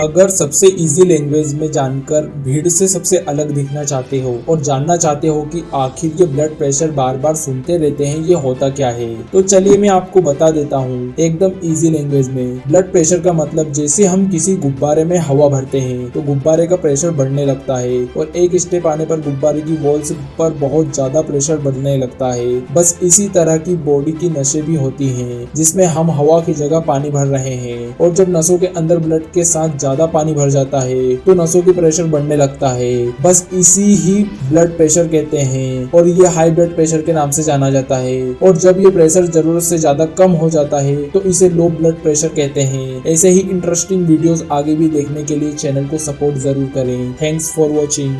अगर सबसे easy language में जानकर भीड़ से सबसे अलग दिखना चाहते हो और जानना चाहते हो कि आखिर ये ब्लड प्रेशर बार बार सुनते रहते हैं, ये होता क्या है? तो चलिए मैं आपको बता देता हूँ, एकदम इजी लैंग्वेज में। ब्लड प्रेशर का मतलब जैसे हम किसी गुब्बारे में हवा भरते हैं तो गुब्बारे का प्रेशर बढ़ने लगता है और एक स्टेप आने पर गुब्बारे की वॉल्स पर बहुत ज़्यादा प्रेशर बढ़ने लगता है। बस इसी तरह की बॉडी की नशे भी होती है, जिसमें हम हवा की जगह पानी भर रहे हैं और जब नसों के अंदर ब्लड के साथ ज़्यादा पानी भर जाता है तो नसों की प्रेशर बढ़ने लगता है। बस इसी ही ब्लड प्रेशर कहते हैं और ये हाई ब्लड प्रेशर के नाम से जाना जाता है। और जब ये प्रेशर ज़रूरत से ज़्यादा कम हो जाता है तो इसे लो ब्लड प्रेशर कहते हैं। ऐसे ही इंटरेस्टिंग वीडियोस आगे भी देखने के लिए चैनल को सपोर्ट ज़रूर करें। Thanks for watching